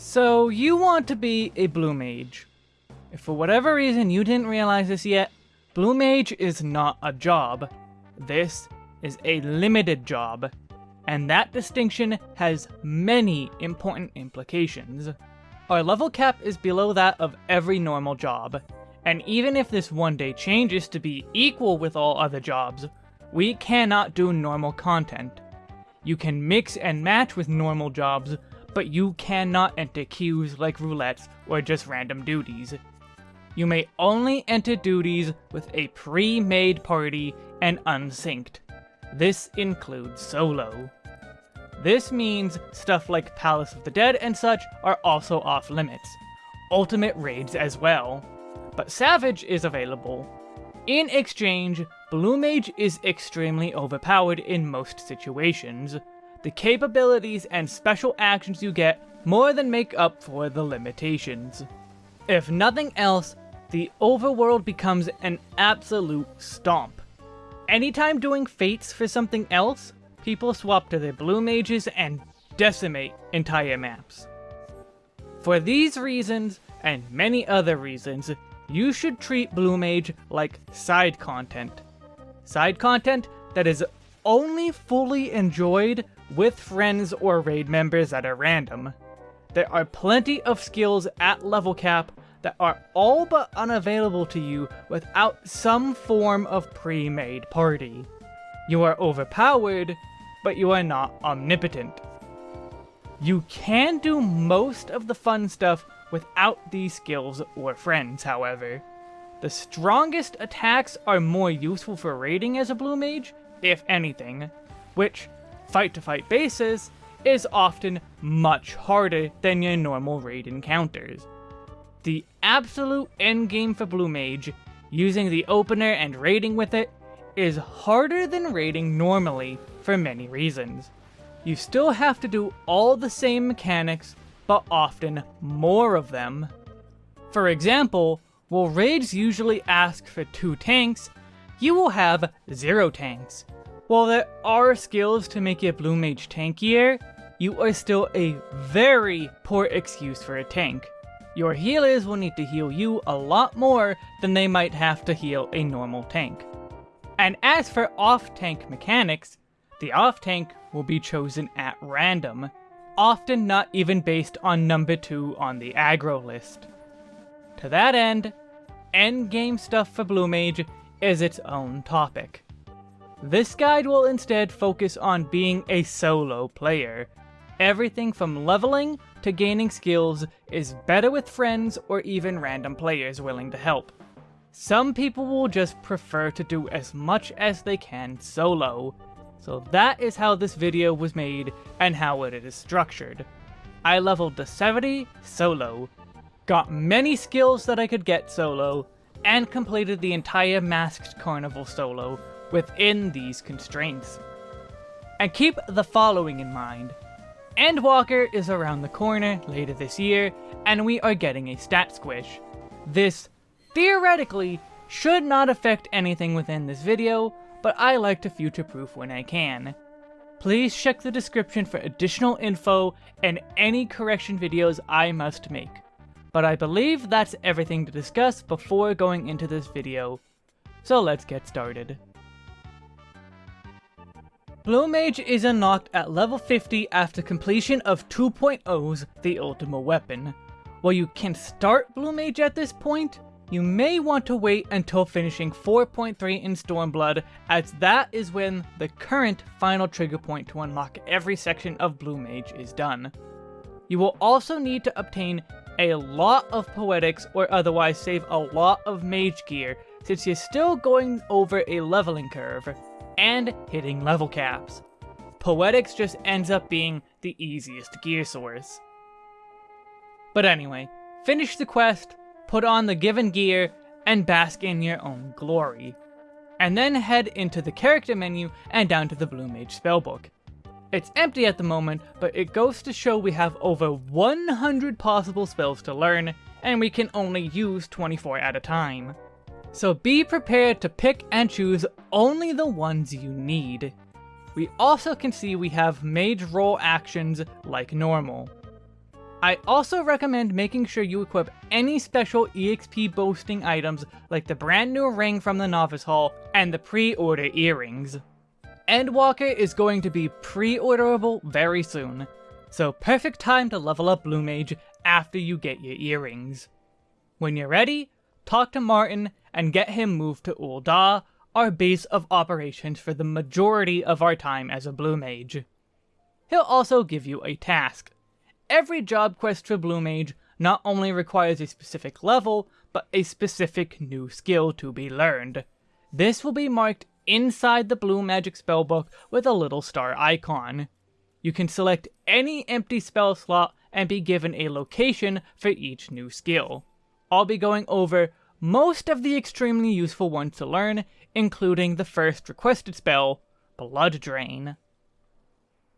So you want to be a Blue Mage. If for whatever reason you didn't realize this yet, Blue Mage is not a job. This is a limited job, and that distinction has many important implications. Our level cap is below that of every normal job, and even if this one day changes to be equal with all other jobs, we cannot do normal content. You can mix and match with normal jobs, but you cannot enter queues like roulettes or just random duties. You may only enter duties with a pre-made party and unsynced. This includes solo. This means stuff like Palace of the Dead and such are also off limits. Ultimate raids as well. But Savage is available. In exchange, Blue Mage is extremely overpowered in most situations. The capabilities and special actions you get more than make up for the limitations. If nothing else, the overworld becomes an absolute stomp. Anytime doing fates for something else, people swap to their blue mages and decimate entire maps. For these reasons, and many other reasons, you should treat Blue Mage like side content. Side content that is only fully enjoyed with friends or raid members that are random. There are plenty of skills at level cap that are all but unavailable to you without some form of pre-made party. You are overpowered, but you are not omnipotent. You can do most of the fun stuff without these skills or friends, however. The strongest attacks are more useful for raiding as a blue mage, if anything, which, fight-to-fight -fight basis, is often much harder than your normal raid encounters. The absolute endgame for Blue Mage, using the opener and raiding with it, is harder than raiding normally for many reasons. You still have to do all the same mechanics, but often more of them. For example, while raids usually ask for two tanks, you will have zero tanks. While there are skills to make your Blue Mage tankier, you are still a very poor excuse for a tank. Your healers will need to heal you a lot more than they might have to heal a normal tank. And as for off-tank mechanics, the off-tank will be chosen at random, often not even based on number 2 on the aggro list. To that end, endgame stuff for Blue Mage is its own topic. This guide will instead focus on being a solo player. Everything from leveling to gaining skills is better with friends or even random players willing to help. Some people will just prefer to do as much as they can solo. So that is how this video was made and how it is structured. I leveled to 70 solo, got many skills that I could get solo, and completed the entire Masked Carnival solo within these constraints. And keep the following in mind. Endwalker is around the corner later this year, and we are getting a stat squish. This, theoretically, should not affect anything within this video, but I like to future-proof when I can. Please check the description for additional info and any correction videos I must make. But I believe that's everything to discuss before going into this video. So let's get started. Blue Mage is unlocked at level 50 after completion of 2.0's The Ultima Weapon. While you can start Blue Mage at this point, you may want to wait until finishing 4.3 in Stormblood, as that is when the current final trigger point to unlock every section of Blue Mage is done. You will also need to obtain a lot of Poetics or otherwise save a lot of Mage gear, since you're still going over a leveling curve and hitting level caps. Poetics just ends up being the easiest gear source. But anyway, finish the quest, put on the given gear, and bask in your own glory. And then head into the character menu and down to the Blue Mage spellbook. It's empty at the moment, but it goes to show we have over 100 possible spells to learn, and we can only use 24 at a time so be prepared to pick and choose only the ones you need. We also can see we have mage role actions like normal. I also recommend making sure you equip any special EXP boosting items like the brand new ring from the Novice Hall and the pre-order earrings. Endwalker is going to be pre-orderable very soon, so perfect time to level up Blue Mage after you get your earrings. When you're ready, talk to Martin and get him moved to Ul'dah, our base of operations for the majority of our time as a Blue Mage. He'll also give you a task. Every job quest for Blue Mage not only requires a specific level, but a specific new skill to be learned. This will be marked inside the Blue Magic spellbook with a little star icon. You can select any empty spell slot and be given a location for each new skill. I'll be going over most of the extremely useful ones to learn, including the first requested spell, Blood Drain.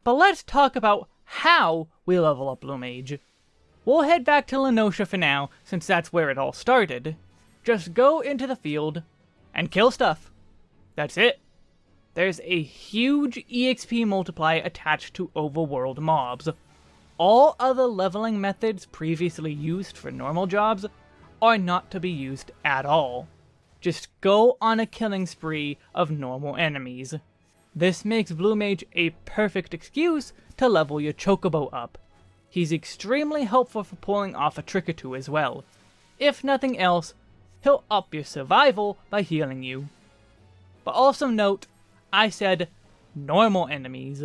But let's talk about how we level up Blue Mage. We'll head back to La Noscea for now, since that's where it all started. Just go into the field and kill stuff. That's it. There's a huge EXP multiplier attached to overworld mobs. All other leveling methods previously used for normal jobs are not to be used at all. Just go on a killing spree of normal enemies. This makes Blue Mage a perfect excuse to level your Chocobo up. He's extremely helpful for pulling off a trick or two as well. If nothing else, he'll up your survival by healing you. But also note, I said normal enemies.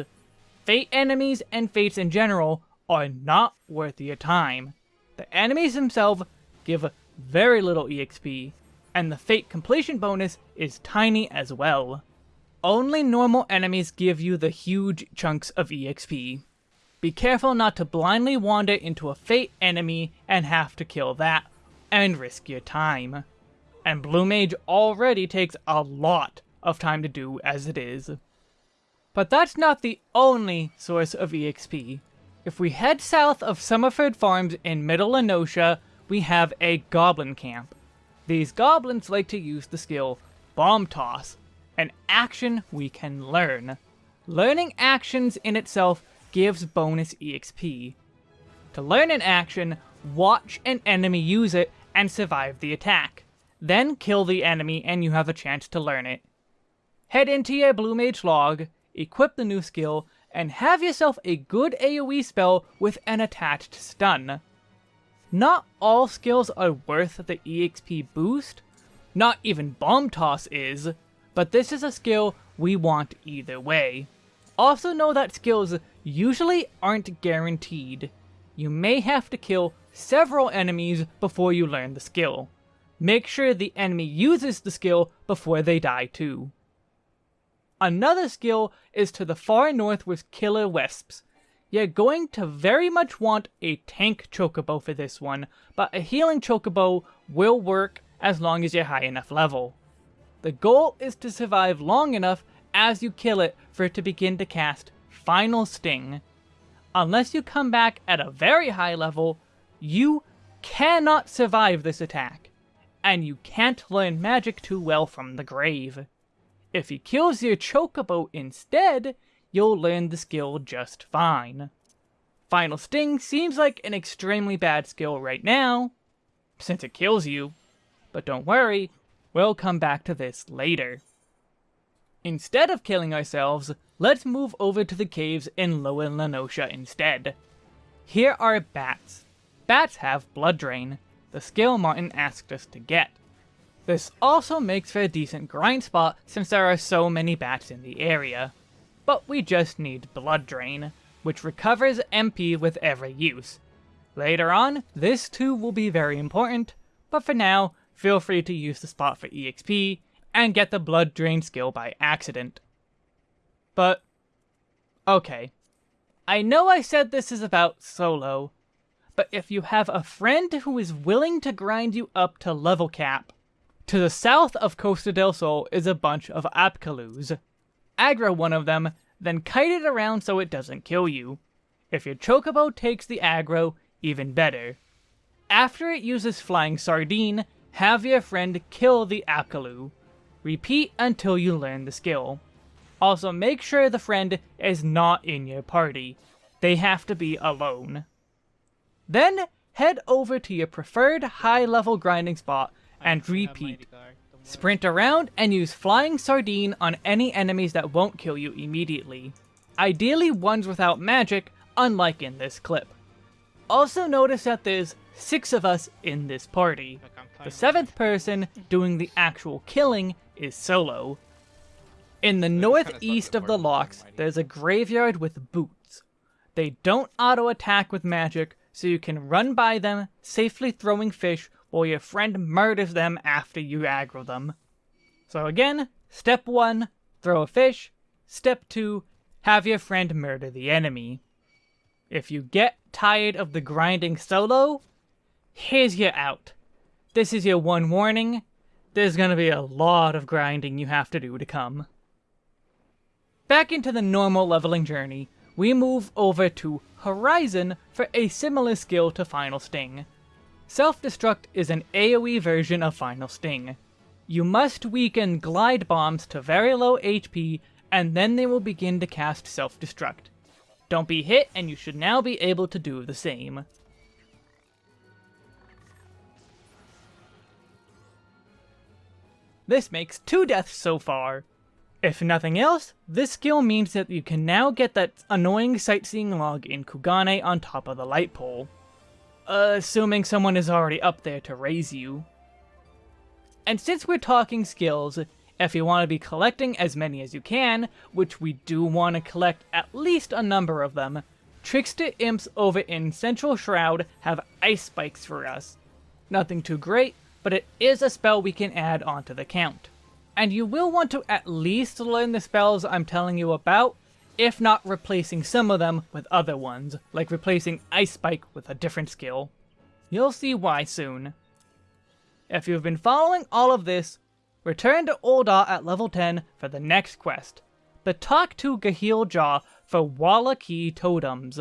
Fate enemies and fates in general are not worth your time. The enemies themselves give very little EXP, and the fate completion bonus is tiny as well. Only normal enemies give you the huge chunks of EXP. Be careful not to blindly wander into a fate enemy and have to kill that, and risk your time. And Blue Mage already takes a lot of time to do as it is. But that's not the only source of EXP. If we head south of Summerford Farms in Middle La Noscea, we have a Goblin Camp. These goblins like to use the skill Bomb Toss, an action we can learn. Learning actions in itself gives bonus EXP. To learn an action, watch an enemy use it and survive the attack. Then kill the enemy and you have a chance to learn it. Head into your Blue Mage log, equip the new skill, and have yourself a good AoE spell with an attached stun. Not all skills are worth the EXP boost, not even Bomb Toss is, but this is a skill we want either way. Also know that skills usually aren't guaranteed. You may have to kill several enemies before you learn the skill. Make sure the enemy uses the skill before they die too. Another skill is to the far north with Killer Wisps. You're going to very much want a tank chocobo for this one, but a healing chocobo will work as long as you're high enough level. The goal is to survive long enough as you kill it for it to begin to cast Final Sting. Unless you come back at a very high level, you cannot survive this attack, and you can't learn magic too well from the grave. If he kills your chocobo instead, you'll learn the skill just fine. Final Sting seems like an extremely bad skill right now, since it kills you, but don't worry, we'll come back to this later. Instead of killing ourselves, let's move over to the caves in Lower La Noscea instead. Here are bats. Bats have Blood Drain, the skill Martin asked us to get. This also makes for a decent grind spot since there are so many bats in the area. But we just need Blood Drain, which recovers MP with every use. Later on, this too will be very important, but for now, feel free to use the spot for EXP, and get the Blood Drain skill by accident. But, okay. I know I said this is about solo, but if you have a friend who is willing to grind you up to level cap, to the south of Costa del Sol is a bunch of Apkallus. Aggro one of them, then kite it around so it doesn't kill you. If your Chocobo takes the aggro, even better. After it uses Flying Sardine, have your friend kill the Apkallu. Repeat until you learn the skill. Also make sure the friend is not in your party. They have to be alone. Then head over to your preferred high level grinding spot and repeat. Sprint around and use Flying Sardine on any enemies that won't kill you immediately. Ideally ones without magic, unlike in this clip. Also notice that there's six of us in this party. The seventh person doing the actual killing is Solo. In the northeast of the Lochs, there's a graveyard with bhoots. They don't auto-attack with magic, so you can run by them, safely throwing fish while your friend murders them after you aggro them. So again, step 1, throw a fish. Step 2, have your friend murder the enemy. If you get tired of the grinding solo, here's your out. This is your one warning. There's gonna be a lot of grinding you have to do to come. Back into the normal leveling journey, we move over to Horizon for a similar skill to Final Sting. Self-Destruct is an AoE version of Final Sting. You must weaken glide bombs to very low HP, and then they will begin to cast Self-Destruct. Don't be hit, and you should now be able to do the same. This makes two deaths so far. If nothing else, this skill means that you can now get that annoying sightseeing log in Kugane on top of the light pole. Assuming someone is already up there to raise you. And since we're talking skills, if you want to be collecting as many as you can, which we do want to collect at least a number of them, Trickster Imps over in Central Shroud have Ice Spikes for us. Nothing too great, but it is a spell we can add onto the count. And you will want to at least learn the spells I'm telling you about, if not replacing some of them with other ones, like replacing Ice Spike with a different skill. You'll see why soon. If you've been following all of this, Return to Ul'dah at level 10 for the next quest, but talk to Gaheel Ja for Whalaqee Totems.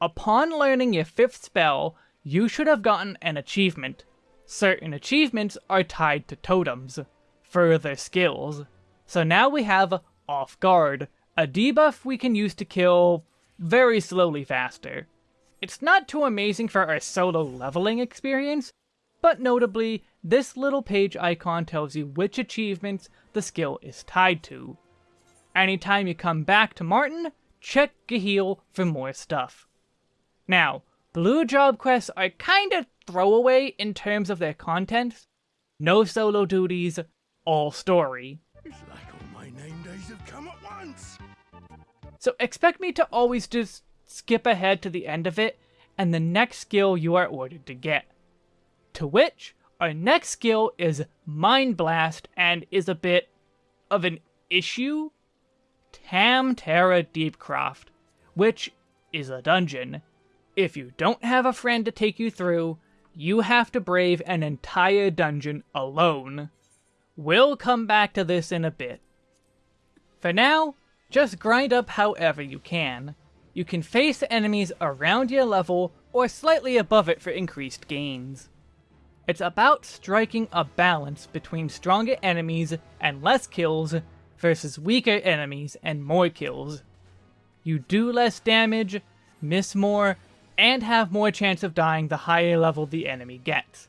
Upon learning your fifth spell, you should have gotten an achievement. Certain achievements are tied to totems, further skills. So now we have Off Guard, a debuff we can use to kill very slowly faster. It's not too amazing for our solo leveling experience, but notably, this little page icon tells you which achievements the skill is tied to. Anytime you come back to Martin, check Gaheel for more stuff. Now, blue job quests are kinda throwaway in terms of their contents. No solo duties, all story. It's like all my name days have come at once. So expect me to always just skip ahead to the end of it, and the next skill you are ordered to get. To which, our next skill is Mind Blast and is a bit of an issue. Tam Tara Deepcroft, which is a dungeon. If you don't have a friend to take you through, you have to brave an entire dungeon alone. We'll come back to this in a bit. For now, just grind up however you can. You can face enemies around your level or slightly above it for increased gains. It's about striking a balance between stronger enemies and less kills versus weaker enemies and more kills. You do less damage, miss more, and have more chance of dying the higher level the enemy gets.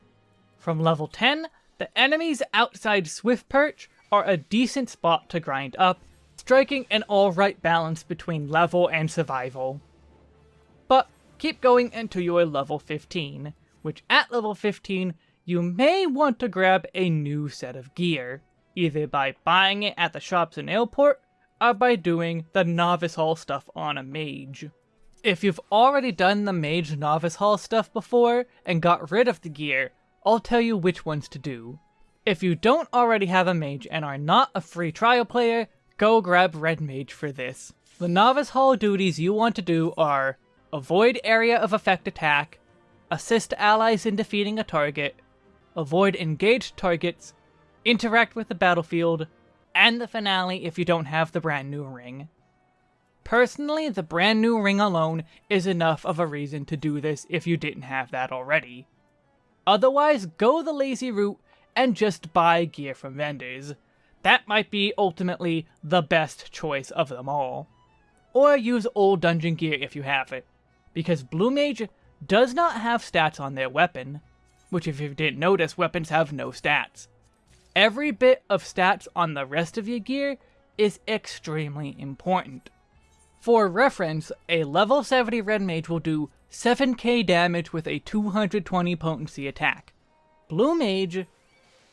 From level 10, the enemies outside Swift Perch are a decent spot to grind up, striking an alright balance between level and survival. But keep going until you're level 15, which at level 15 you may want to grab a new set of gear, either by buying it at the shops in Aleport, or by doing the Novice Hall stuff on a mage. If you've already done the mage Novice Hall stuff before and got rid of the gear, I'll tell you which ones to do. If you don't already have a mage and are not a free trial player, go grab Red Mage for this. The Novice Hall duties you want to do are Avoid area of effect attack, Assist allies in defeating a target, avoid engaged targets, interact with the battlefield, and the finale if you don't have the brand new ring. Personally, the brand new ring alone is enough of a reason to do this if you didn't have that already. Otherwise, go the lazy route and just buy gear from vendors. That might be ultimately the best choice of them all. Or use old dungeon gear if you have it, because Blue Mage does not have stats on their weapon, which if you didn't notice, weapons have no stats. Every bit of stats on the rest of your gear is extremely important. For reference, a level 70 Red Mage will do 7k damage with a 220 potency attack. Blue Mage,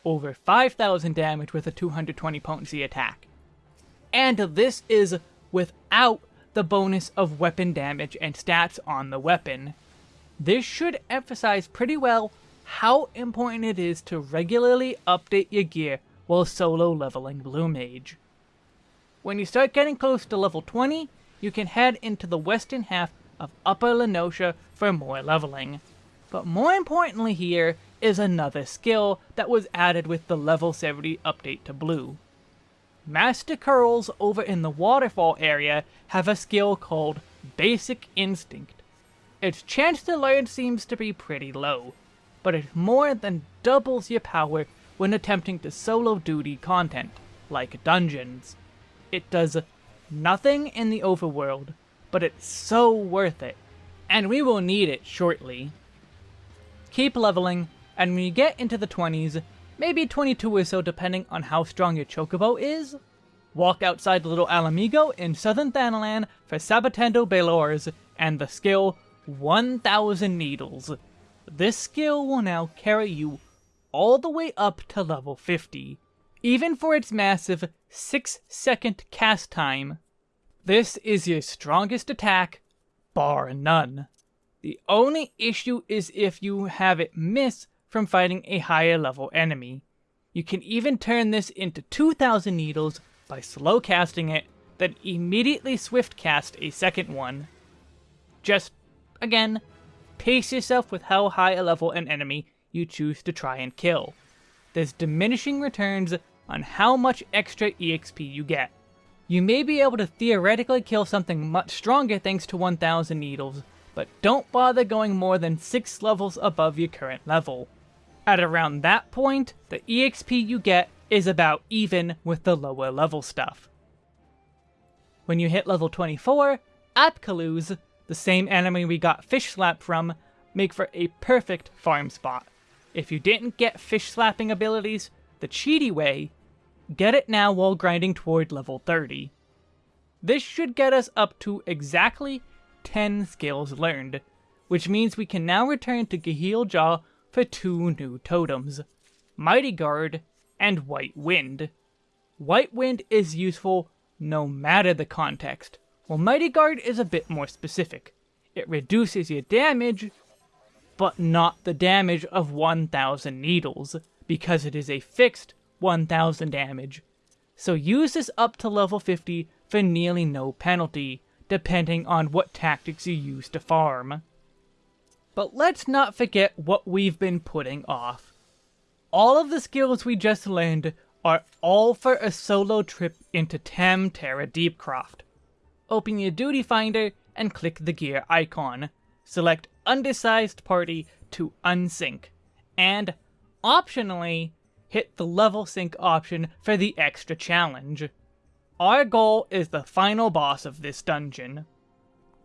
over 5000 damage with a 220 potency attack. And this is without the bonus of weapon damage and stats on the weapon. This should emphasize pretty well how important it is to regularly update your gear while solo leveling Blue Mage. When you start getting close to level 20, you can head into the western half of Upper La Noscea for more leveling. But more importantly here is another skill that was added with the level 70 update to Blue. Master Coeurls over in the waterfall area have a skill called Basic Instinct. Its chance to learn seems to be pretty low, but it more than doubles your power when attempting to solo duty content, like dungeons. It does nothing in the overworld, but it's so worth it, and we will need it shortly. Keep leveling, and when you get into the 20s, maybe 22 or so depending on how strong your chocobo is, walk outside Little Ala Mhigo in southern Thanalan for Sabotender Bailaors and the skill 1000 Needles. This skill will now carry you all the way up to level 50, even for its massive 6 second cast time. This is your strongest attack, bar none. The only issue is if you have it miss from fighting a higher level enemy. You can even turn this into 2000 needles by slow casting it, then immediately swift cast a second one. Just, again, pace yourself with how high a level an enemy you choose to try and kill. There's diminishing returns on how much extra EXP you get. You may be able to theoretically kill something much stronger thanks to 1000 needles, but don't bother going more than 6 levels above your current level. At around that point, the EXP you get is about even with the lower level stuff. When you hit level 24, Apkallus, the same enemy we got Fish Slap from, make for a perfect farm spot. If you didn't get fish slapping abilities the cheaty way, get it now while grinding toward level 30. This should get us up to exactly 10 skills learned, which means we can now return to Gaheel Ja for two new totems, Mighty Guard and White Wind. White Wind is useful no matter the context, while Mighty Guard is a bit more specific. It reduces your damage, but not the damage of 1000 needles, because it is a fixed 1000 damage. So use this up to level 50 for nearly no penalty, depending on what tactics you use to farm. But let's not forget what we've been putting off. All of the skills we just learned are all for a solo trip into Tam Tara Deepcroft open your duty finder and click the gear icon. Select undersized party to unsync, and optionally, hit the level sync option for the extra challenge. Our goal is the final boss of this dungeon.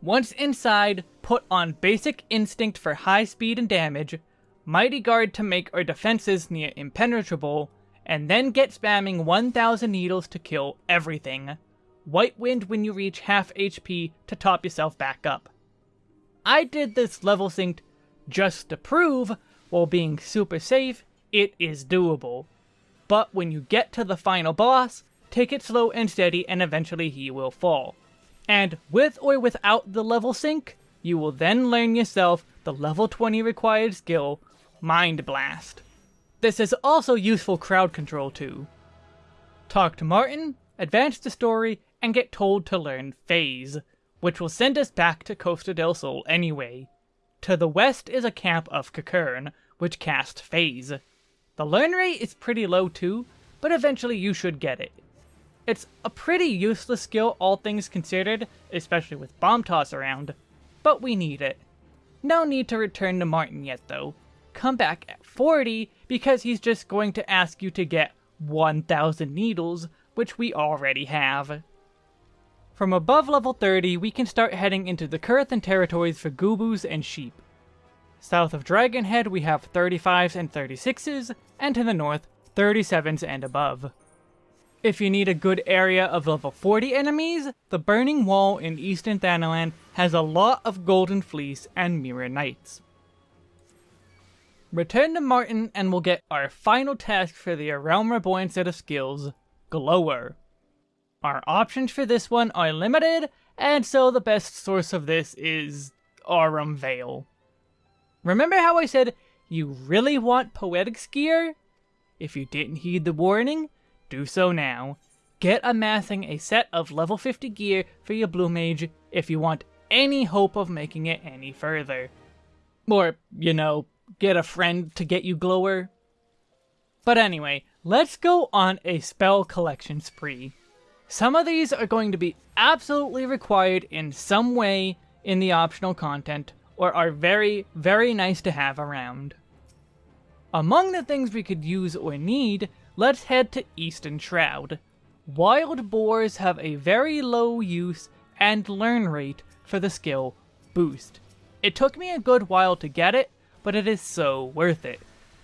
Once inside, put on Basic Instinct for high speed and damage, Mighty Guard to make our defenses near impenetrable, and then get spamming 1000 needles to kill everything. White Wind when you reach half HP to top yourself back up. I did this level synced just to prove, while being super safe, it is doable. But when you get to the final boss, take it slow and steady and eventually he will fall. And with or without the level sync, you will then learn yourself the level 20 required skill, Mind Blast. This is also useful crowd control too. Talk to Martin, advance the story, and get told to learn Phase, which will send us back to Costa del Sol anyway. To the west is a camp of Kakern, which cast Phase. The learn rate is pretty low too, but eventually you should get it. It's a pretty useless skill all things considered, especially with Bomb Toss around, but we need it. No need to return to Martin yet though. Come back at 40 because he's just going to ask you to get 1000 needles, which we already have. From above level 30, we can start heading into the Coerthan territories for Gubus and sheep. South of Dragonhead we have 35s and 36s, and to the north, 37s and above. If you need a good area of level 40 enemies, the Burning Wall in Eastern Thanalan has a lot of Golden Fleece and Mirror Knights. Return to Martin and we'll get our final task for the Realm Reborn set of skills, Glower. Our options for this one are limited, and so the best source of this is Aurum Vale. Remember how I said you really want Poetics gear? If you didn't heed the warning, do so now. Get amassing a set of level 50 gear for your Blue Mage if you want any hope of making it any further. Or, you know, get a friend to get you Glower. But anyway, let's go on a spell collection spree. Some of these are going to be absolutely required in some way in the optional content, or are very, very nice to have around. Among the things we could use or need, let's head to Eastern Shroud. Wild Boars have a very low use and learn rate for the skill Boost. It took me a good while to get it, but it is so worth it.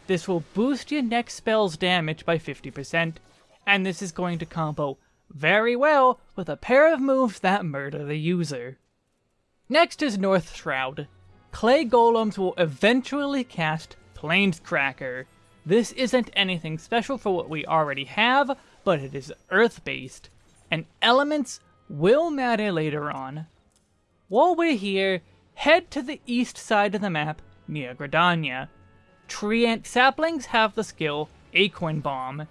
This will boost your next spell's damage by 50%, and this is going to combo very well with a pair of moves that murder the user. Next is North Shroud. Clay Golems will eventually cast Plaincracker. This isn't anything special for what we already have, but it is Earth-based, and elements will matter later on. While we're here, head to the east side of the map near Gridania. Treant saplings have the skill Acorn Bomb.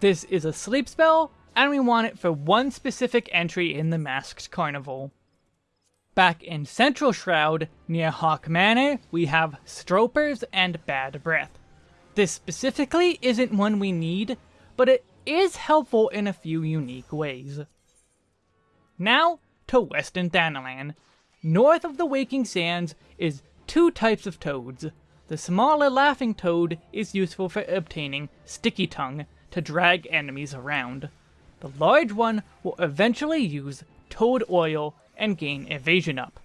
This is a sleep spell, and we want it for one specific entry in the Masked Carnival. Back in Central Shroud, near Hawk Manor, we have Stropers and Bad Breath. This specifically isn't one we need, but it is helpful in a few unique ways. Now, to Western Thanalan. North of the Waking Sands is two types of toads. The smaller Laughing Toad is useful for obtaining Sticky Tongue to drag enemies around. The large one will eventually use Toad Oil and gain Evasion up.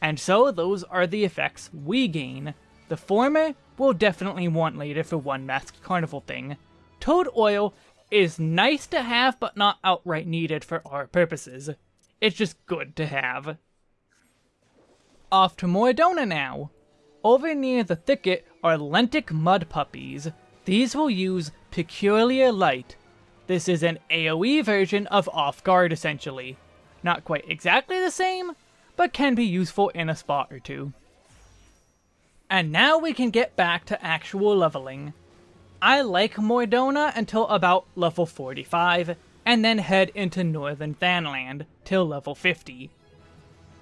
And so those are the effects we gain. The former we'll definitely want later for one Masked Carnival thing. Toad Oil is nice to have but not outright needed for our purposes. It's just good to have. Off to Mor Dhona now. Over near the thicket are Lentic Mud Puppies. These will use Peculiar Light. This is an AoE version of Off Guard essentially. Not quite exactly the same, but can be useful in a spot or two. And now we can get back to actual leveling. I like Mor Dhona until about level 45, and then head into Northern Thanalan till level 50.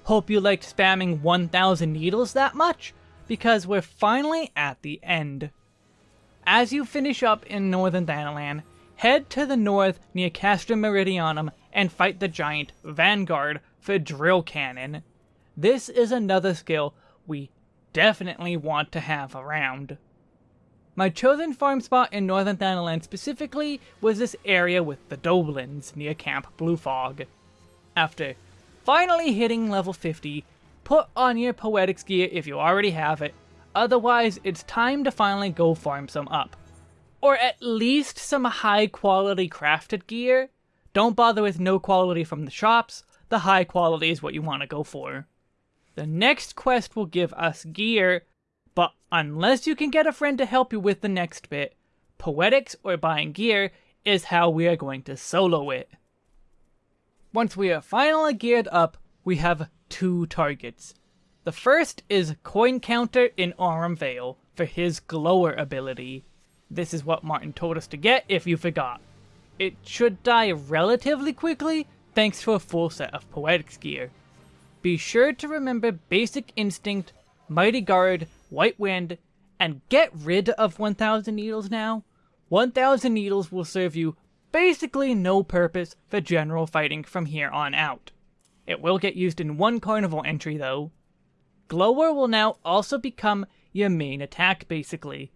Hope you liked spamming 1000 needles that much, because we're finally at the end. As you finish up in Northern Thanalan, head to the north near Castra Meridianum and fight the giant Vanguard for Drill Cannon. This is another skill we definitely want to have around. My chosen farm spot in Northern Thanalan specifically was this area with the Doblyns near Camp Blue Fog. After Finally hitting level 50, put on your Poetics gear if you already have it, otherwise it's time to finally go farm some up. Or at least some high quality crafted gear. Don't bother with no quality from the shops, the high quality is what you want to go for. The next quest will give us gear, but unless you can get a friend to help you with the next bit, Poetics or buying gear is how we are going to solo it. Once we are finally geared up, we have two targets. The first is Coin Counter in Aurum Vale for his Glower ability. This is what Martin told us to get if you forgot. It should die relatively quickly thanks to a full set of Poetics gear. Be sure to remember Basic Instinct, Mighty Guard, White Wind, and get rid of 1000 Needles now. 1000 Needles will serve you basically no purpose for general fighting from here on out. It will get used in one carnival entry though. Glower will now also become your main attack basically.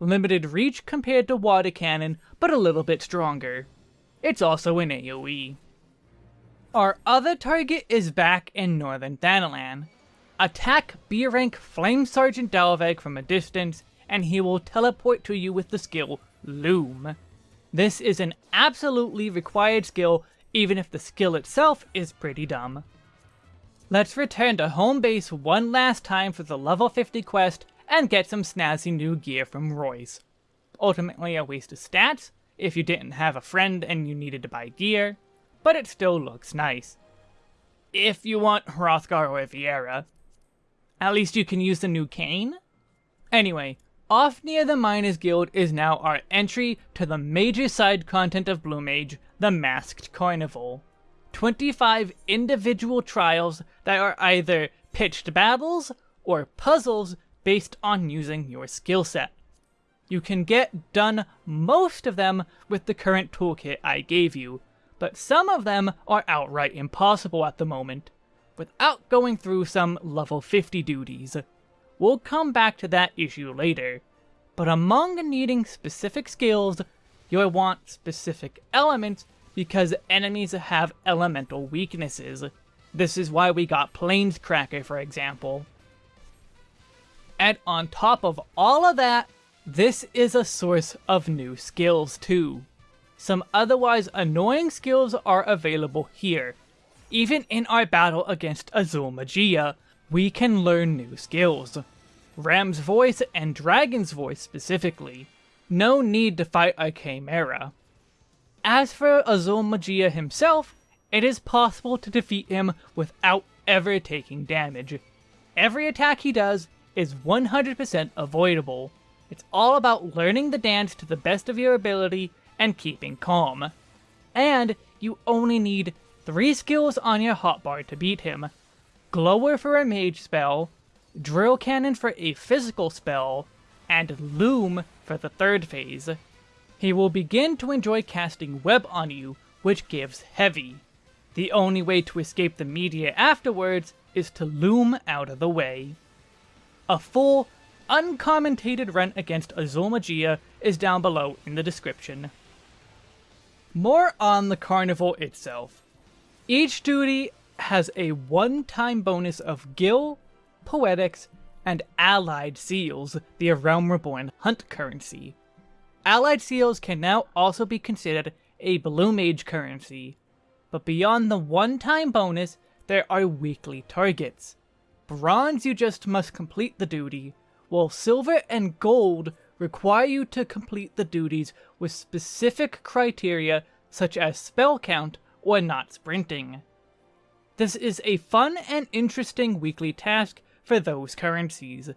Limited reach compared to Water Cannon, but a little bit stronger. It's also an AoE. Our other target is back in Northern Thanalan. Attack B-rank Flame Sergeant Dalvag from a distance, and he will teleport to you with the skill Loom. This is an absolutely required skill, even if the skill itself is pretty dumb. Let's return to home base one last time for the level 50 quest and get some snazzy new gear from Royce. Ultimately a waste of stats, if you didn't have a friend and you needed to buy gear, but it still looks nice. If you want Hrothgar or Viera. At least you can use the new cane? Anyway, off near the Miners Guild is now our entry to the major side content of Blue Mage, the Masked Carnival. 25 individual trials that are either pitched battles or puzzles based on using your skill set. You can get done most of them with the current toolkit I gave you, but some of them are outright impossible at the moment, without going through some level 50 duties. We'll come back to that issue later, but among needing specific skills, you'll want specific elements because enemies have elemental weaknesses. This is why we got Plaincracker, for example. And on top of all of that, this is a source of new skills too. Some otherwise annoying skills are available here. Even in our battle against Azul Magia, we can learn new skills. Ram's voice and Dragon's voice specifically. No need to fight a Chimera. As for Azul Magia himself, it is possible to defeat him without ever taking damage. Every attack he does is 100% avoidable, it's all about learning the dance to the best of your ability and keeping calm. And you only need three skills on your hotbar to beat him. Glower for a mage spell, Drill Cannon for a physical spell, and Loom for the third phase. He will begin to enjoy casting Web on you, which gives Heavy. The only way to escape the media afterwards is to loom out of the way. A full uncommentated run against Azul Magia is down below in the description. More on the carnival itself. Each duty has a one-time bonus of Gil, Poetics, and Allied Seals, the Realm Reborn hunt currency. Allied Seals can now also be considered a Blue Mage currency, but beyond the one-time bonus, there are weekly targets. Bronze you just must complete the duty, while silver and gold require you to complete the duties with specific criteria such as spell count or not sprinting. This is a fun and interesting weekly task for those currencies.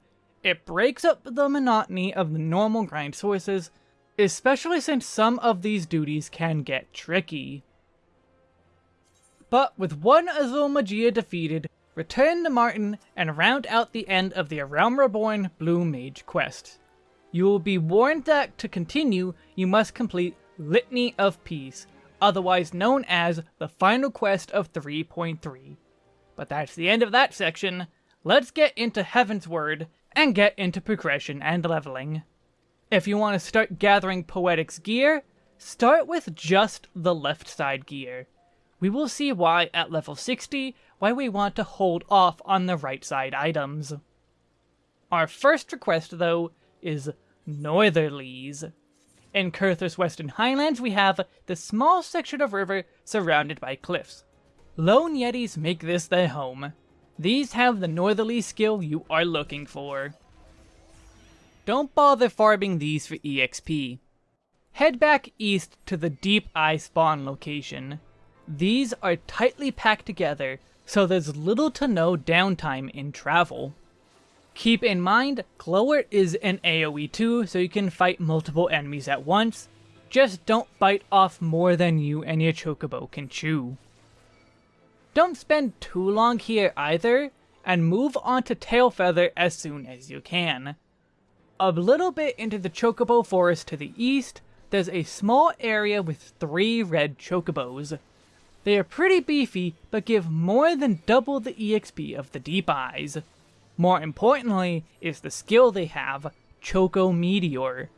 It breaks up the monotony of the normal grind sources, especially since some of these duties can get tricky. But with one Azul Magia defeated, return to Martin and round out the end of the Realm Reborn Blue Mage quest. You will be warned that to continue, you must complete Litany of Peace, otherwise known as the final quest of 3.3. But that's the end of that section. Let's get into Heavensward and get into progression and leveling. If you want to start gathering Poetics gear, start with just the left side gear. We will see why at level 60 why we want to hold off on the right side items. Our first request, though, is Northerlies. In Coerthas Western Highlands, we have the small section of river surrounded by cliffs. Lone Yetis make this their home. These have the Northerly skill you are looking for. Don't bother farming these for EXP. Head back east to the Deep Eye spawn location. These are tightly packed together, so there's little to no downtime in travel. Keep in mind, Glower is an AoE too, so you can fight multiple enemies at once, just don't bite off more than you and your chocobo can chew. Don't spend too long here either, and move on to Tailfeather as soon as you can. A little bit into the chocobo forest to the east, there's a small area with three red chocobos. They are pretty beefy, but give more than double the EXP of the Deep Eyes. More importantly is the skill they have, Choco Meteor.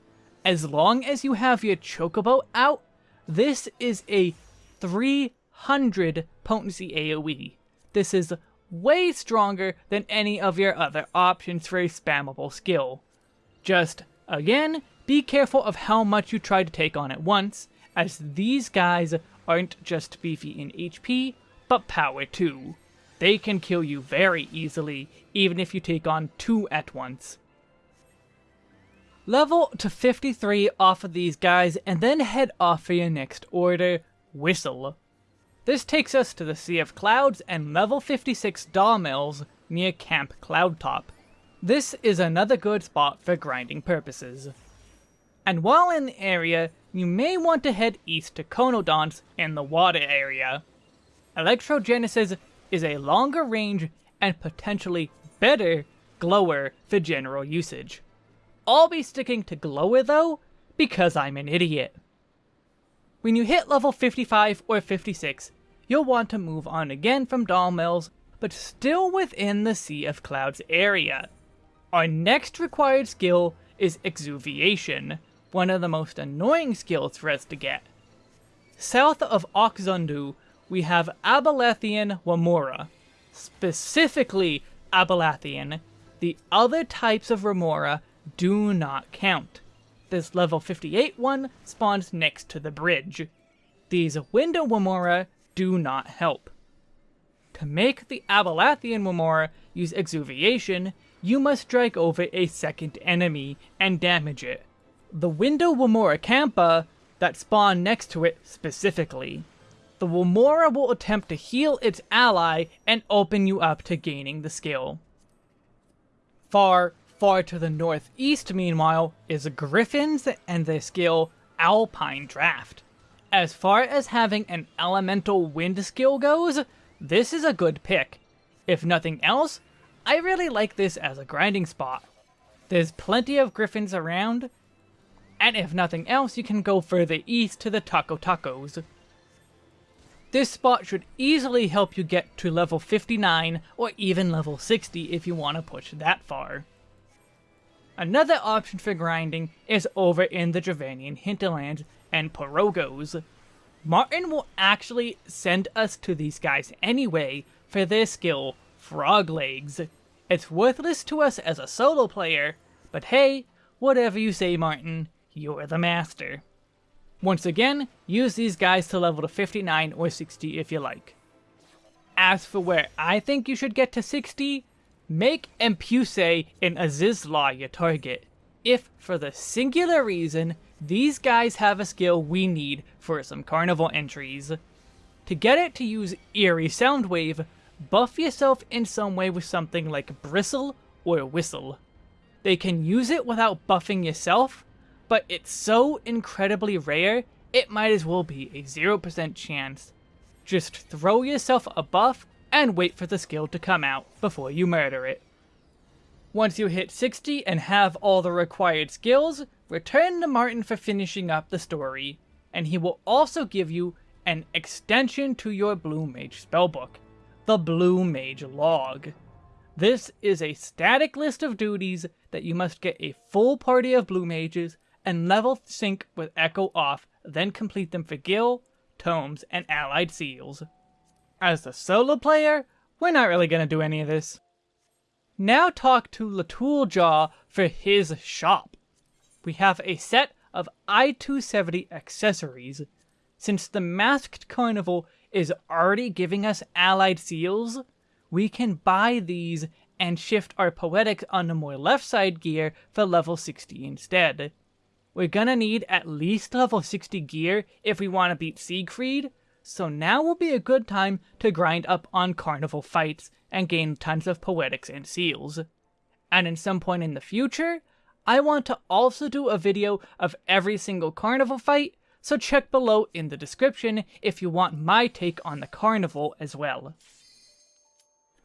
As long as you have your Chocobo out, this is a 300 potency AoE. This is way stronger than any of your other options for a spammable skill. Just, again, be careful of how much you try to take on at once, as these guys aren't just beefy in HP, but power too. They can kill you very easily, even if you take on two at once. Level to 53 off of these guys, and then head off for your next order, Whistle. This takes us to the Sea of Clouds and level 56 Dhalmels near Camp Cloudtop. This is another good spot for grinding purposes. And while in the area, you may want to head east to Conodonts in the water area. Electrogenesis is a longer range and potentially better glower for general usage. I'll be sticking to glower though, because I'm an idiot. When you hit level 55 or 56, you'll want to move on again from Dhalmels, but still within the Sea of Clouds area. Our next required skill is Exuviation, one of the most annoying skills for us to get. South of Ok' Zundu, we have Abalathian Wamoura. Specifically Abalathian, the other types of Remora do not count. This level 58 one spawns next to the bridge. These Window Wamoura do not help. To make the Abalathian Wamoura use Exuviation, you must strike over a second enemy and damage it. The Window Wamouracampa that spawn next to it specifically. The Wamoura will attempt to heal its ally and open you up to gaining the skill. Far, Far to the northeast, meanwhile, is Griffins and their skill Alpine Draft. As far as having an elemental wind skill goes, this is a good pick. If nothing else, I really like this as a grinding spot. There's plenty of griffins around, and if nothing else, you can go further east to the Taco Tacos. This spot should easily help you get to level 59 or even level 60 if you want to push that far. Another option for grinding is over in the Dravanian hinterlands and Poroggos. Martin will actually send us to these guys anyway for their skill, Frog Legs. It's worthless to us as a solo player, but hey, whatever you say Martin, you're the master. Once again, use these guys to level to 59 or 60 if you like. As for where I think you should get to 60, Make Empuse and Azizla your target, if for the singular reason these guys have a skill we need for some carnival entries. To get it to use Eerie Soundwave, buff yourself in some way with something like Bristle or Whistle. They can use it without buffing yourself, but it's so incredibly rare, it might as well be a 0% chance. Just throw yourself a buff and wait for the skill to come out before you murder it. Once you hit 60 and have all the required skills, return to Martin for finishing up the story, and he will also give you an extension to your Blue Mage spellbook, the Blue Mage Log. This is a static list of duties that you must get a full party of Blue Mages and level sync with Echo off, then complete them for Gil, Tomes, and allied seals. As the solo player, we're not really gonna do any of this. Now talk to Latooljaw for his shop. We have a set of I-270 accessories. Since the Masked Carnival is already giving us allied seals, we can buy these and shift our Poetics onto more left side gear for level 60 instead. We're gonna need at least level 60 gear if we want to beat Siegfried, so now will be a good time to grind up on carnival fights and gain tons of poetics and seals. And in some point in the future, I want to also do a video of every single carnival fight, so check below in the description if you want my take on the carnival as well.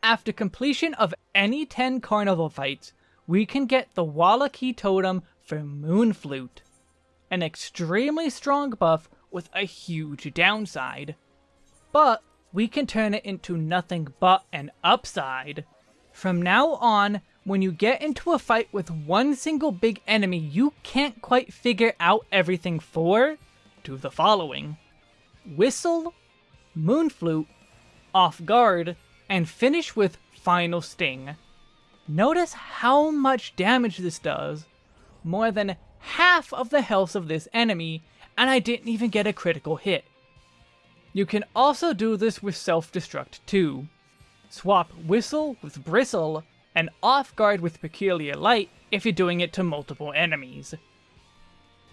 After completion of any 10 carnival fights, we can get the Whalaqee Totem for Moonflute, an extremely strong buff with a huge downside. But we can turn it into nothing but an upside. From now on, when you get into a fight with one single big enemy you can't quite figure out everything for, do the following. Whistle, Moonflute, Off Guard, and finish with Final Sting. Notice how much damage this does. More than half of the health of this enemy, and I didn't even get a critical hit. You can also do this with Self-Destruct too. Swap Whistle with Bristle, and Off Guard with Peculiar Light if you're doing it to multiple enemies.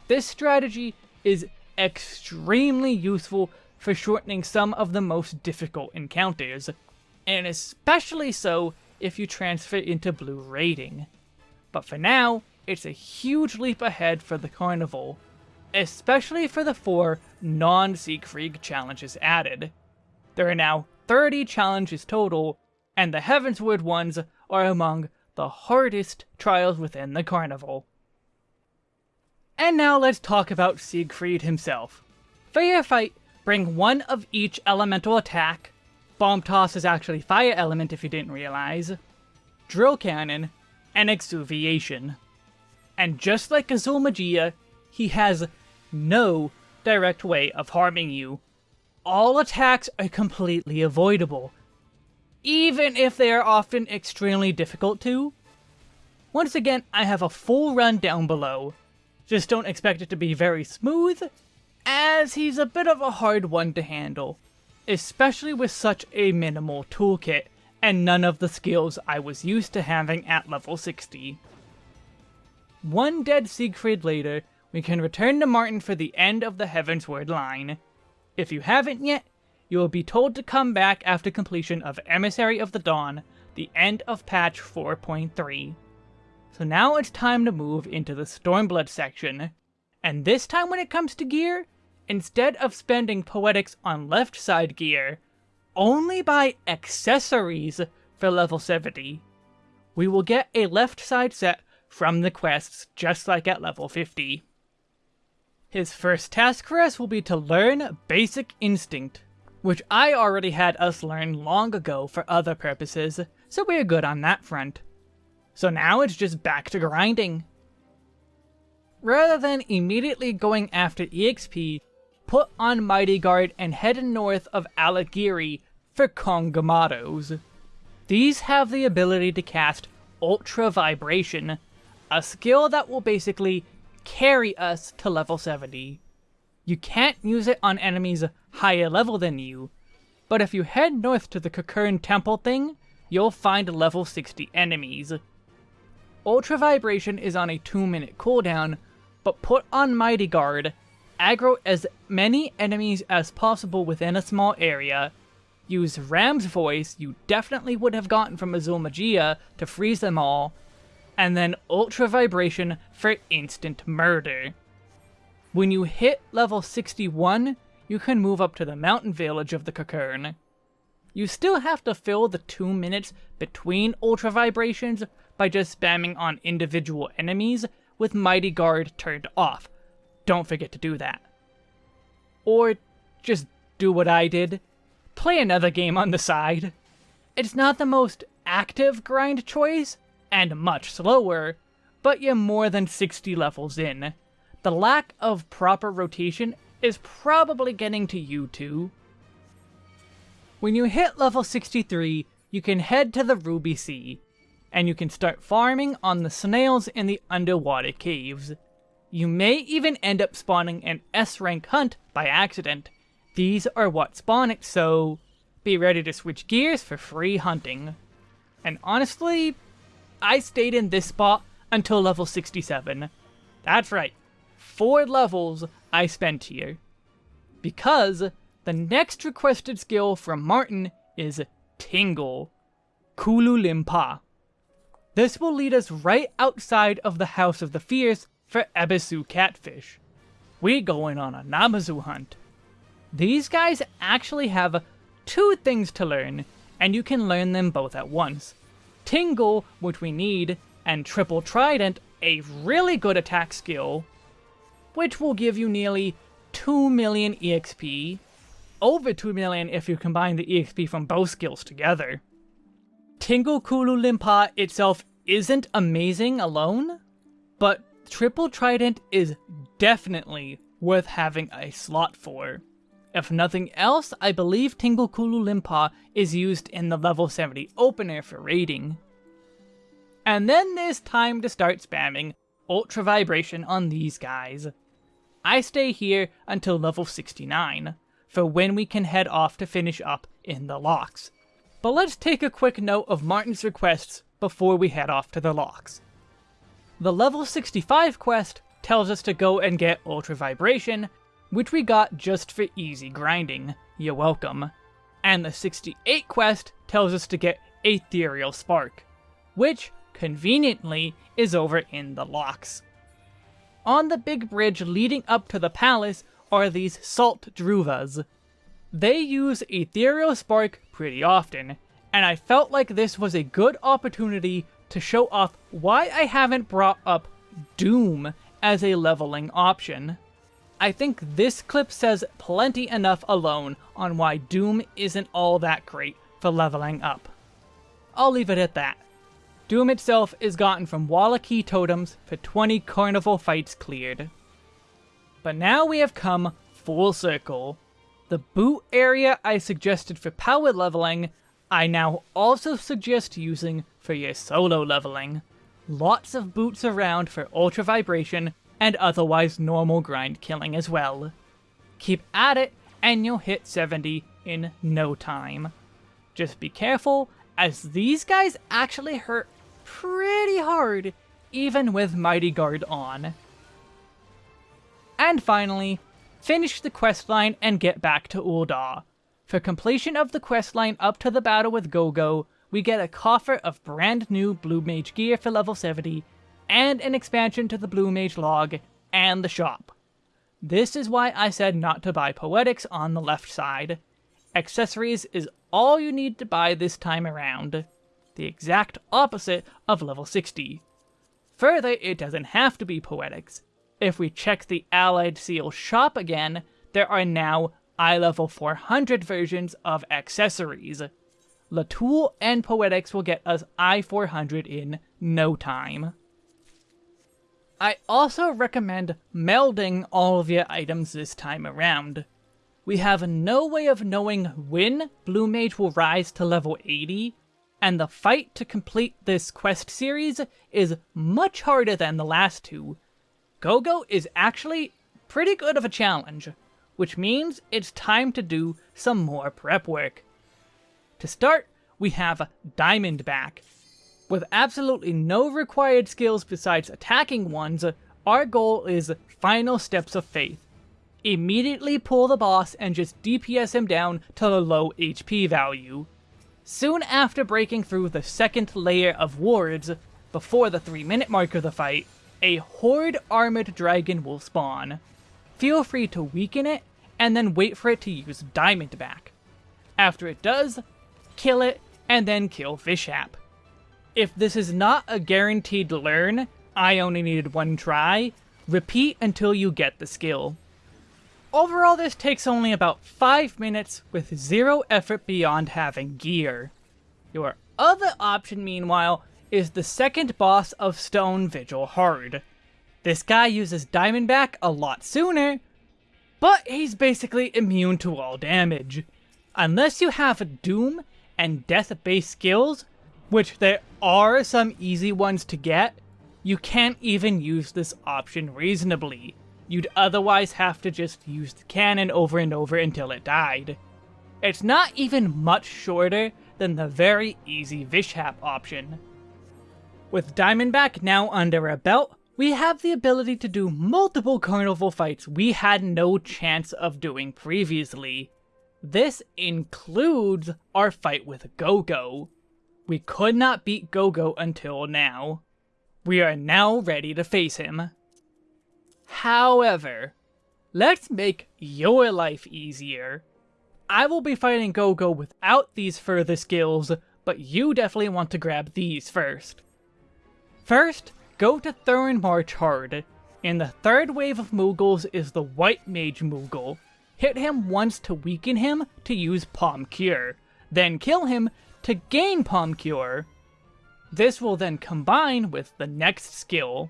This strategy is extremely useful for shortening some of the most difficult encounters, and especially so if you transfer into blue rating. But for now, it's a huge leap ahead for the Carnival, especially for the four non-Siegfried challenges added. There are now 30 challenges total, and the Heavensward ones are among the hardest trials within the Carnival. And now let's talk about Siegfried himself. Your fight, bring one of each elemental attack, Bomb Toss is actually Fire Element if you didn't realize, Drill Cannon, and Exuviation. And just like Azul he has no direct way of harming you. All attacks are completely avoidable, even if they are often extremely difficult to. Once again, I have a full run down below. Just don't expect it to be very smooth, as he's a bit of a hard one to handle, especially with such a minimal toolkit and none of the skills I was used to having at level 60. One dead Siegfried later, we can return to Martin for the end of the Heavensward line. If you haven't yet, you will be told to come back after completion of Emissary of the Dawn, the end of patch 4.3. So now it's time to move into the Stormblood section. And this time when it comes to gear, instead of spending Poetics on left side gear, only buy accessories for level 70. We will get a left side set from the quests, just like at level 50. His first task for us will be to learn Basic Instinct, which I already had us learn long ago for other purposes, so we're good on that front. So now it's just back to grinding. Rather than immediately going after EXP, put on Mighty Guard and head north of Ala Ghiri for Kongamatos. These have the ability to cast Ultra Vibration, a skill that will basically carry us to level 70. You can't use it on enemies higher level than you, but if you head north to the Cockern Temple thing, you'll find level 60 enemies. Ultra Vibration is on a 2 minute cooldown, but put on Mighty Guard, aggro as many enemies as possible within a small area, use Ram's voice you definitely would have gotten from Azul Magia to freeze them all, and then Ultra Vibration for instant murder. When you hit level 61, you can move up to the mountain village of the Cockern. You still have to fill the 2 minutes between Ultra Vibrations by just spamming on individual enemies with Mighty Guard turned off. Don't forget to do that. Or just do what I did. Play another game on the side. It's not the most active grind choice, and much slower, but you're more than 60 levels in. The lack of proper rotation is probably getting to you too. When you hit level 63, you can head to the Ruby Sea, and you can start farming on the snails in the underwater caves. You may even end up spawning an S-rank hunt by accident. These are what spawn it, so be ready to switch gears for free hunting. And honestly, I stayed in this spot until level 67. That's right, four levels I spent here. Because the next requested skill from Martin is Tingle, Kululimpa. This will lead us right outside of the House of the Fierce for Ebisu Catfish. We going on a Namazu hunt. These guys actually have two things to learn, and you can learn them both at once. Tingle, which we need, and Triple Trident, a really good attack skill, which will give you nearly 2 million EXP, over 2 million if you combine the EXP from both skills together. Tingle Kulu Limpa itself isn't amazing alone, but Triple Trident is definitely worth having a slot for, If nothing else, I believe Tingle Limpa is used in the level 70 opener for raiding. And then there's time to start spamming Ultra Vibration on these guys. I stay here until level 69, for when we can head off to finish up in the Lochs. But let's take a quick note of Martin's requests before we head off to the Lochs. The level 65 quest tells us to go and get Ultra Vibration, which we got just for easy grinding. You're welcome. And the 68 quest tells us to get Ethereal Spark, which, conveniently, is over in the Lochs. On the big bridge leading up to the palace are these Salt Dhruvas. They use Ethereal Spark pretty often, and I felt like this was a good opportunity to show off why I haven't brought up Doom as a leveling option. I think this clip says plenty enough alone on why Doom isn't all that great for leveling up. I'll leave it at that. Doom itself is gotten from Whalaqee totems for 20 carnival fights cleared. But now we have come full circle. The bhoot area I suggested for power leveling, I now also suggest using for your solo leveling. Lots of bhoots around for ultra vibration and otherwise normal grind killing as well. Keep at it and you'll hit 70 in no time. Just be careful, as these guys actually hurt pretty hard, even with Mighty Guard on. And finally, finish the questline and get back to Ul'dah. For completion of the questline up to the battle with Gogo, we get a coffer of brand new Blue Mage gear for level 70, and an expansion to the Blue Mage log and the shop. This is why I said not to buy Poetics on the left side. Accessories is all you need to buy this time around. The exact opposite of level 60. Further, it doesn't have to be Poetics. If we check the Allied Seal shop again, there are now I-level 400 versions of accessories. Latoul and Poetics will get us I-400 in no time. I also recommend melding all of your items this time around. We have no way of knowing when Blue Mage will rise to level 80, and the fight to complete this quest series is much harder than the last two. Gogo is actually pretty good of a challenge, which means it's time to do some more prep work. To start, we have Diamondback. With absolutely no required skills besides attacking ones, our goal is Final Steps of Faith. Immediately pull the boss and just DPS him down to the low HP value. Soon after breaking through the second layer of wards, before the 3 minute mark of the fight, a Horde Armored Dragon will spawn. Feel free to weaken it, and then wait for it to use Diamondback. After it does, kill it, and then kill Vishap. If this is not a guaranteed learn, I only needed one try, repeat until you get the skill. Overall this takes only about 5 minutes with zero effort beyond having gear. Your other option meanwhile is the second boss of Stone Vigil Hard. This guy uses Diamondback a lot sooner, but he's basically immune to all damage. Unless you have Doom and death-based skills, which there are some easy ones to get, you can't even use this option reasonably. You'd otherwise have to just use the cannon over and over until it died. It's not even much shorter than the very easy Vishap option. With Diamondback now under our belt, we have the ability to do multiple carnival fights we had no chance of doing previously. This includes our fight with Gogo. We could not beat Gogo until now. We are now ready to face him. However, let's make your life easier. I will be fighting Gogo without these further skills, but you definitely want to grab these first. First, go to Thornmarch Hard. In the third wave of Moogles is the White Mage Moogle. Hit him once to weaken him to use Pom Cure, then kill him to gain Pom Cure. This will then combine with the next skill.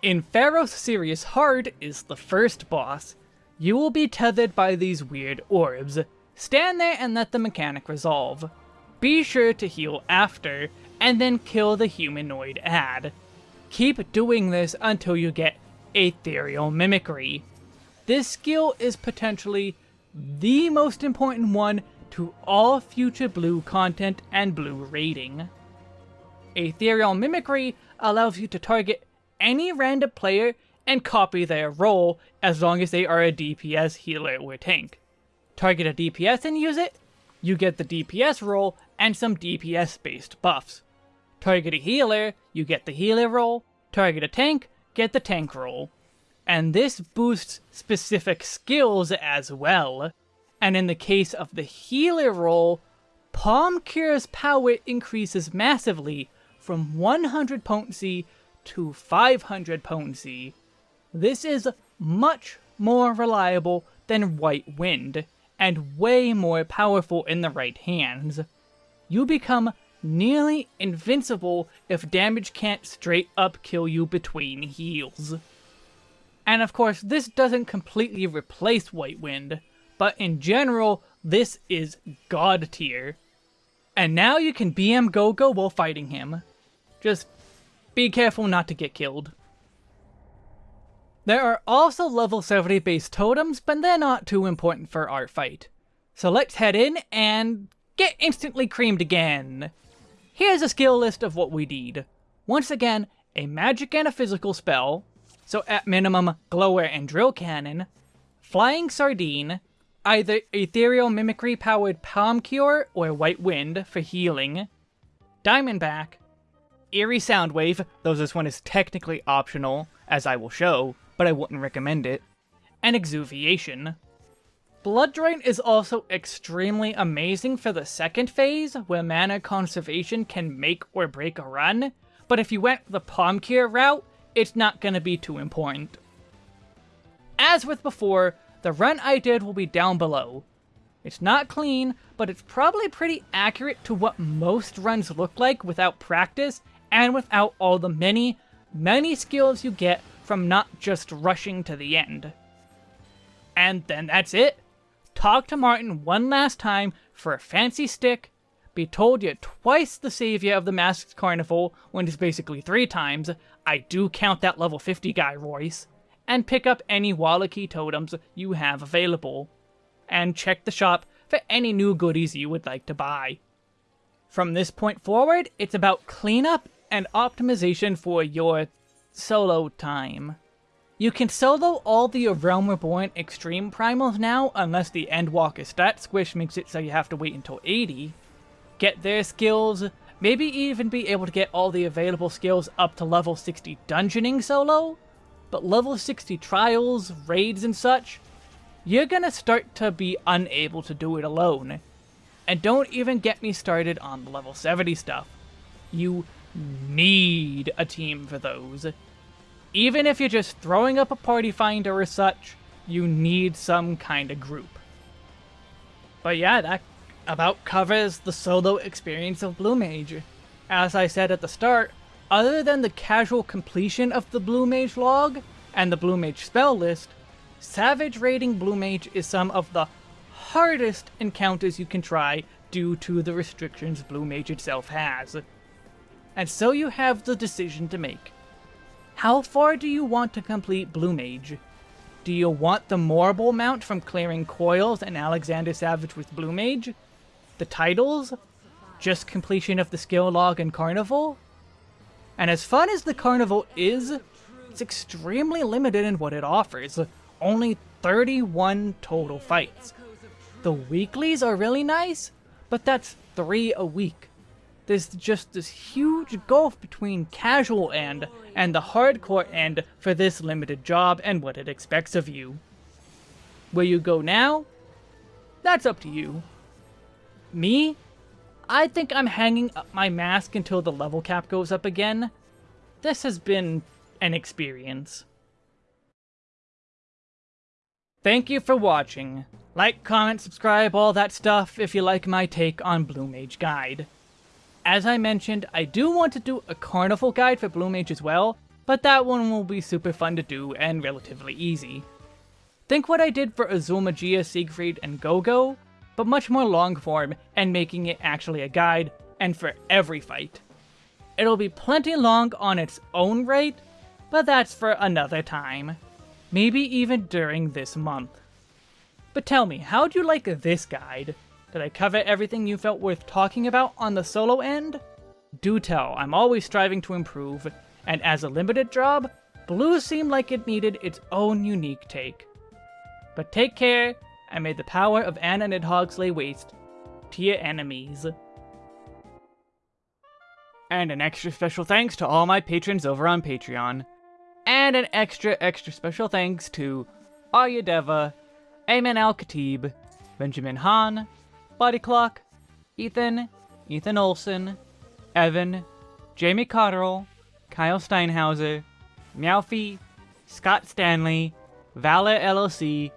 In Pharos Sirius Hard is the first boss. You will be tethered by these weird orbs. Stand there and let the mechanic resolve. Be sure to heal after, and then kill the humanoid ad. Keep doing this until you get Ethereal Mimicry. This skill is potentially the most important one to all future blue content and blue rating. Ethereal Mimicry allows you to target any random player and copy their role as long as they are a DPS healer or tank. Target a DPS and use it, you get the DPS role and some DPS based buffs. Target a healer, you get the healer role, target a tank, get the tank role. And this boosts specific skills as well. And in the case of the healer role, Pom Cure's power increases massively from 100 potency to 500 potency. This is much more reliable than White Wind, and way more powerful in the right hands. You become nearly invincible if damage can't straight up kill you between heals. And of course, this doesn't completely replace White Wind, but in general, this is god tier. And now you can BM Gogo while fighting him. Just be careful not to get killed. There are also level 70 base totems, but they're not too important for our fight. So let's head in and get instantly creamed again. Here's a skill list of what we need. Once again, a magic and a physical spell, so at minimum, Glower and Drill Cannon, Flying Sardine, either Ethereal Mimicry powered Pom Cure or White Wind for healing, Diamondback, Eerie Soundwave, though this one is technically optional, as I will show, but I wouldn't recommend it, and Exuviation. Blood Drain is also extremely amazing for the second phase, where mana conservation can make or break a run, but if you went the Pom Cure route, it's not going to be too important. As with before, the run I did will be down below. It's not clean, but it's probably pretty accurate to what most runs look like without practice and without all the many, many skills you get from not just rushing to the end. And then that's it talk to Martin one last time for a fancy stick, be told you're twice the savior of the Masked Carnival when it's basically three times, I do count that level 50 guy, Royce, and pick up any Whalaqee totems you have available. And check the shop for any new goodies you would like to buy. From this point forward, it's about cleanup and optimization for your solo time. You can solo all the Realm Reborn Extreme Primals now, unless the Endwalker stat squish makes it so you have to wait until 80. Get their skills, maybe even be able to get all the available skills up to level 60 dungeoning solo, but level 60 trials, raids, and such, you're gonna start to be unable to do it alone. And don't even get me started on the level 70 stuff. You need a team for those. Even if you're just throwing up a party finder or such, you need some kind of group. But yeah, that about covers the solo experience of Blue Mage. As I said at the start, other than the casual completion of the Blue Mage log and the Blue Mage spell list, Savage raiding Blue Mage is some of the hardest encounters you can try due to the restrictions Blue Mage itself has. And so you have the decision to make. How far do you want to complete Blue Mage? Do you want the Morbol mount from clearing Coils and Alexander Savage with Blue Mage? The titles? Just completion of the skill log and Carnival? And as fun as the Carnival is, it's extremely limited in what it offers. Only 31 total fights. The weeklies are really nice, but that's 3 a week there's just this huge gulf between casual end and the hardcore end for this limited job and what it expects of you. Where you go now? That's up to you. Me? I think I'm hanging up my mask until the level cap goes up again. This has been an experience. Thank you for watching. Like, comment, subscribe, all that stuff if you like my take on Blue Mage Guide. As I mentioned, I do want to do a carnival guide for Blue Mage as well, but that one will be super fun to do and relatively easy. Think what I did for Azul Magia, Siegfried, and Gogo, but much more long form and making it actually a guide, and for every fight. It'll be plenty long on its own right, but that's for another time. Maybe even during this month. But tell me, how'd you like this guide? Did I cover everything you felt worth talking about on the solo end? Do tell, I'm always striving to improve, and as a limited job, Blue seemed like it needed its own unique take. But take care, and may the power of Anna Nidhogg lay waste to your enemies. And an extra special thanks to all my patrons over on Patreon. And an extra, extra special thanks to Arya Deva, Ayman Al Khatib, Benjamin Hahn, Body Clock, Ethan, Ethan Olson, Evan, Jamie Cotterell, Kyle Steinhauser, Meowfie, Scott Stanley, Valor LLC,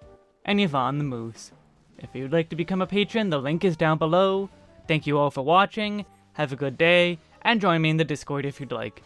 and Yvonne the Moose. If you'd like to become a patron, the link is down below. Thank you all for watching, have a good day, and join me in the Discord if you'd like.